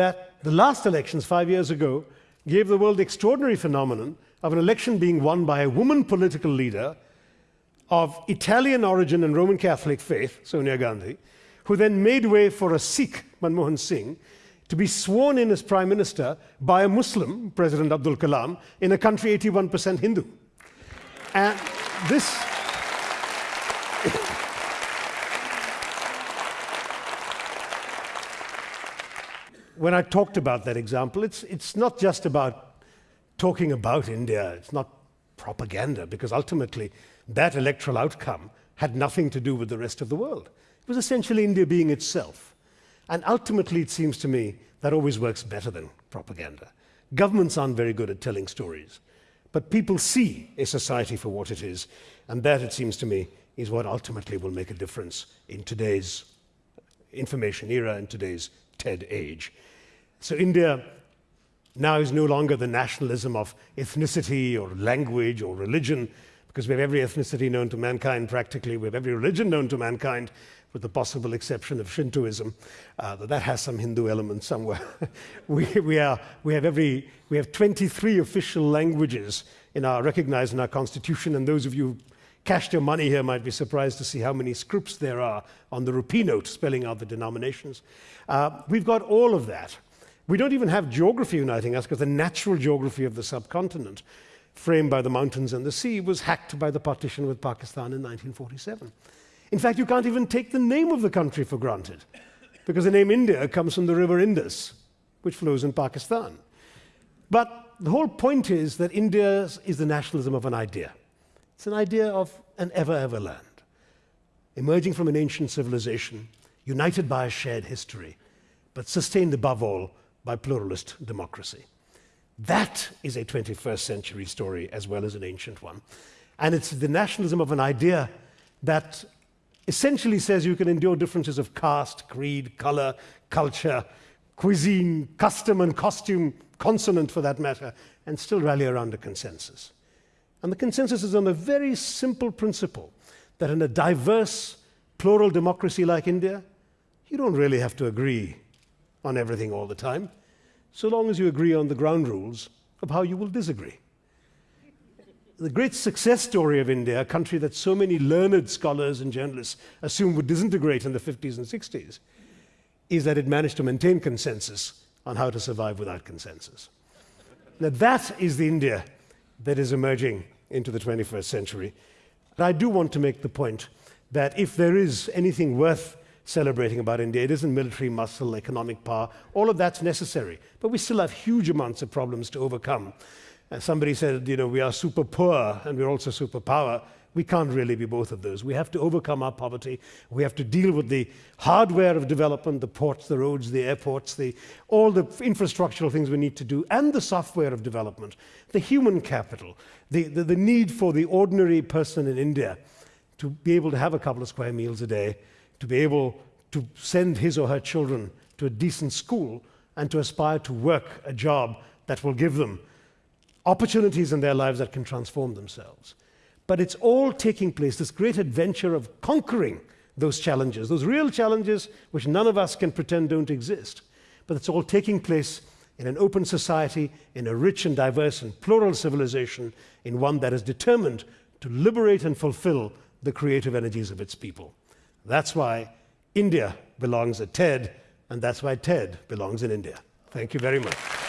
that the last elections five years ago gave the world the extraordinary phenomenon of an election being won by a woman political leader of Italian origin and Roman Catholic faith, Sonia Gandhi, who then made way for a Sikh, Manmohan Singh, to be sworn in as prime minister by a Muslim, President Abdul Kalam, in a country 81% Hindu. And this. When I talked about that example, it's, it's not just about talking about India, it's not propaganda, because ultimately that electoral outcome had nothing to do with the rest of the world. It was essentially India being itself. And ultimately, it seems to me that always works better than propaganda. Governments aren't very good at telling stories, but people see a society for what it is, and that, it seems to me, is what ultimately will make a difference in today's information era and today's TED age. So India now is no longer the nationalism of ethnicity or language or religion, because we have every ethnicity known to mankind practically, we have every religion known to mankind, with the possible exception of Shintoism, uh, that has some Hindu element somewhere. we, we, are, we, have every, we have 23 official languages in our, recognized in our constitution, and those of you who cashed your money here might be surprised to see how many scripts there are on the rupee note spelling out the denominations. Uh, we've got all of that. We don't even have geography uniting us because the natural geography of the subcontinent, framed by the mountains and the sea, was hacked by the partition with Pakistan in 1947. In fact, you can't even take the name of the country for granted, because the name India comes from the river Indus, which flows in Pakistan. But the whole point is that India is the nationalism of an idea. It's an idea of an ever, ever land, emerging from an ancient civilization, united by a shared history, but sustained above all by pluralist democracy. That is a 21st century story as well as an ancient one. And it's the nationalism of an idea that essentially says you can endure differences of caste, creed, color, culture, cuisine, custom and costume, consonant for that matter, and still rally around a consensus. And the consensus is on a very simple principle that in a diverse, plural democracy like India, you don't really have to agree on everything all the time, so long as you agree on the ground rules of how you will disagree the great success story of India, a country that so many learned scholars and journalists assumed would disintegrate in the 50s and 60s, is that it managed to maintain consensus on how to survive without consensus. Now, that is the India that is emerging into the 21st century. But I do want to make the point that if there is anything worth celebrating about India, it isn't military muscle, economic power, all of that's necessary. But we still have huge amounts of problems to overcome. And somebody said, you know, we are super poor and we're also super power. We can't really be both of those. We have to overcome our poverty. We have to deal with the hardware of development, the ports, the roads, the airports, the, all the infrastructural things we need to do, and the software of development, the human capital, the, the, the need for the ordinary person in India to be able to have a couple of square meals a day, to be able to send his or her children to a decent school, and to aspire to work a job that will give them opportunities in their lives that can transform themselves. But it's all taking place, this great adventure of conquering those challenges, those real challenges which none of us can pretend don't exist. But it's all taking place in an open society, in a rich and diverse and plural civilization, in one that is determined to liberate and fulfill the creative energies of its people. That's why India belongs at TED, and that's why TED belongs in India. Thank you very much.